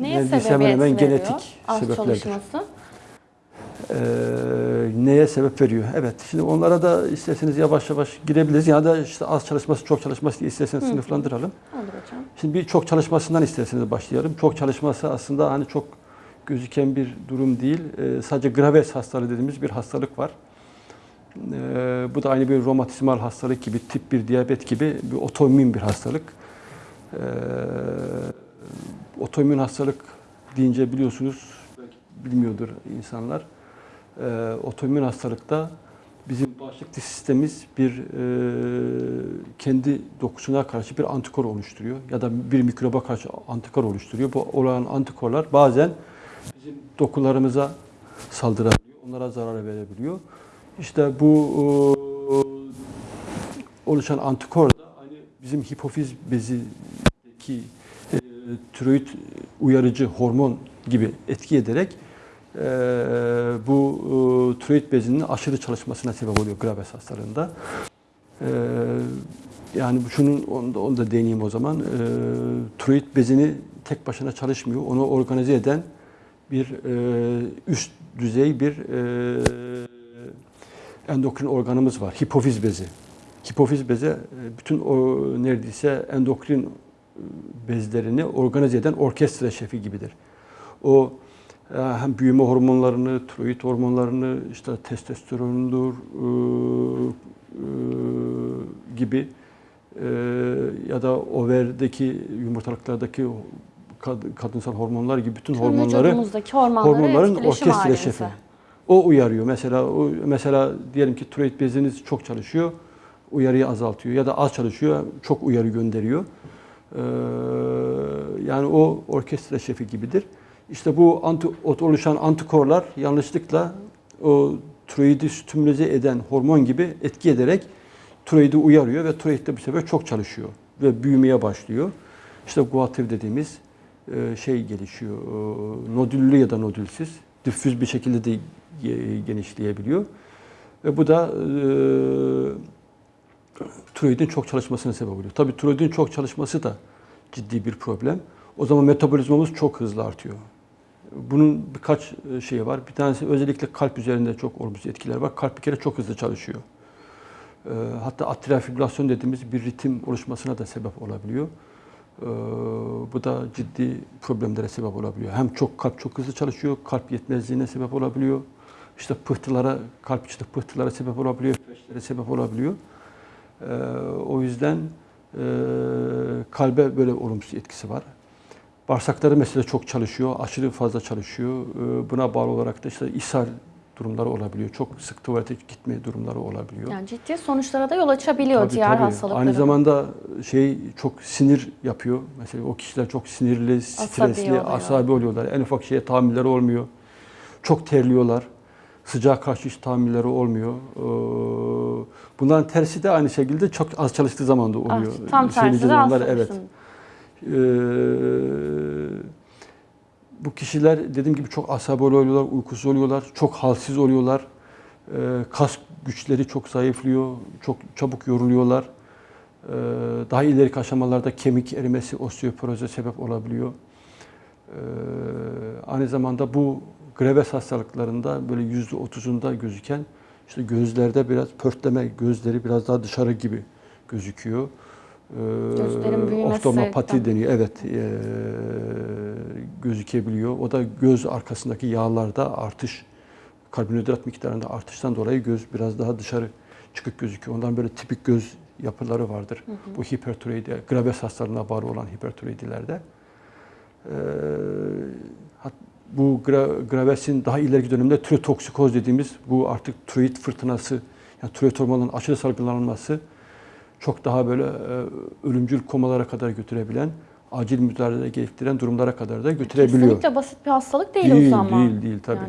Neye neredeyse hemen hemen genetik Az sebeplerdir. çalışması. Ee, neye sebep veriyor? Evet. Şimdi onlara da isterseniz yavaş yavaş girebiliriz. Ya da işte az çalışması, çok çalışması diye isterseniz sınıflandıralım. Olur hocam. Şimdi bir çok çalışmasından isterseniz başlayalım. Çok çalışması aslında hani çok gözüken bir durum değil. Ee, sadece Graves hastalığı dediğimiz bir hastalık var. Ee, bu da aynı bir romatizmal hastalık gibi, tip 1 diyabet gibi bir otoimmün bir hastalık. Ee, otoimmün hastalık deyince biliyorsunuz, bilmiyordur insanlar. Ee, otoimmün hastalıkta bizim bağışıklık sistemimiz bir e, kendi dokusuna karşı bir antikor oluşturuyor ya da bir mikroba karşı antikor oluşturuyor. Bu olan antikorlar bazen bizim dokularımıza saldırabiliyor, onlara zarar verebiliyor. İşte bu e, oluşan antikor da hani bizim hipofiz bezindeki e, tiroid uyarıcı hormon gibi etki ederek e, bu e, tiroid bezinin aşırı çalışmasına sebep oluyor Graves hastalığında. E, yani şunun onu da, onu da deneyeyim o zaman. E, tiroid bezini tek başına çalışmıyor. Onu organize eden bir e, üst düzey bir e, endokrin organımız var. Hipofiz bezi. Hipofiz bezi e, bütün o neredeyse endokrin bezlerini organize eden orkestra şefi gibidir. O e, hem büyüme hormonlarını, tiroid hormonlarını, işte testosterondur e, e, gibi e, ya da overdeki yumurtalıklardaki kad- kadınsal hormonlar gibi bütün Tüm hormonları hormonları hormonların orkestra şefi. O uyarıyor. Mesela o, mesela diyelim ki tiroid beziniz çok çalışıyor, uyarıyı azaltıyor ya da az çalışıyor, çok uyarı gönderiyor. Ee, yani o orkestra şefi gibidir. İşte bu anti, oluşan antikorlar yanlışlıkla o tiroidi stimüle eden hormon gibi etki ederek tiroidi uyarıyor ve tiroid de bu sefer çok çalışıyor ve büyümeye başlıyor. İşte guatr dediğimiz e, şey gelişiyor. e, Nodüllü ya da nodülsüz, diffüz bir şekilde de ge- genişleyebiliyor. Ve bu da e, tiroidin çok çalışmasına sebep oluyor. Tabii tiroidin çok çalışması da ciddi bir problem. O zaman metabolizmamız çok hızlı artıyor. Bunun birkaç e, şeyi var. Bir tanesi özellikle kalp üzerinde çok olumsuz etkiler var. Kalp bir kere çok hızlı çalışıyor. E, Hatta atrial fibrilasyon dediğimiz bir ritim oluşmasına da sebep olabiliyor. E, Bu da ciddi problemlere sebep olabiliyor. Hem çok kalp çok hızlı çalışıyor, kalp yetmezliğine sebep olabiliyor. İşte pıhtılara, kalp içinde pıhtılara sebep olabiliyor, sebep olabiliyor. E, O yüzden e, kalbe böyle olumsuz etkisi var. Bağırsakları mesela çok çalışıyor, aşırı fazla çalışıyor. E, Buna bağlı olarak da işte ishal durumları olabiliyor. Çok sık tuvalete gitme durumları olabiliyor. Yani ciddi sonuçlara da yol açabiliyor Tabii, diğer tabii. hastalıklara. Aynı zamanda şey çok sinir yapıyor. Mesela o kişiler çok sinirli, stresli, oluyor. asabi oluyorlar. En ufak şeye tahammülleri olmuyor. Çok terliyorlar. Sıcağa karşı hiç tahammülleri olmuyor. Ee, Bunların tersi de aynı şekilde çok az çalıştığı zaman da Ah, oluyor. tam tersi de onlar, evet. Ee, bu kişiler dediğim gibi çok asabi oluyorlar, uykusuz oluyorlar, çok halsiz oluyorlar. Ee, kas güçleri çok zayıflıyor, çok çabuk yoruluyorlar. Ee, daha ileriki aşamalarda kemik erimesi, osteoporoza sebep olabiliyor. Ee, aynı zamanda bu Graves hastalıklarında böyle yüzde otuzunda gözüken işte gözlerde biraz pörtleme, gözleri biraz daha dışarı gibi gözüküyor. Ee. Oftalmopati deniyor. Evet, ee, gözükebiliyor. O da göz arkasındaki yağlarda artış, karbonhidrat miktarında artıştan dolayı göz biraz daha dışarı çıkık gözüküyor. Ondan böyle tipik göz yapıları vardır. Bu hipertiroidi, Graves hastalığına bağlı olan hipertiroidilerde. Ee, bu gra- Graves'in daha ileriki dönemde tirotoksikoz dediğimiz bu artık tiroid fırtınası, yani tiroid hormonunun aşırı salgılanması çok daha böyle e, ölümcül komalara kadar götürebilen, acil müdahale gerektiren durumlara kadar da götürebiliyor. Kesinlikle basit bir hastalık değil, Değil, o zaman. değil, değil tabii. Yani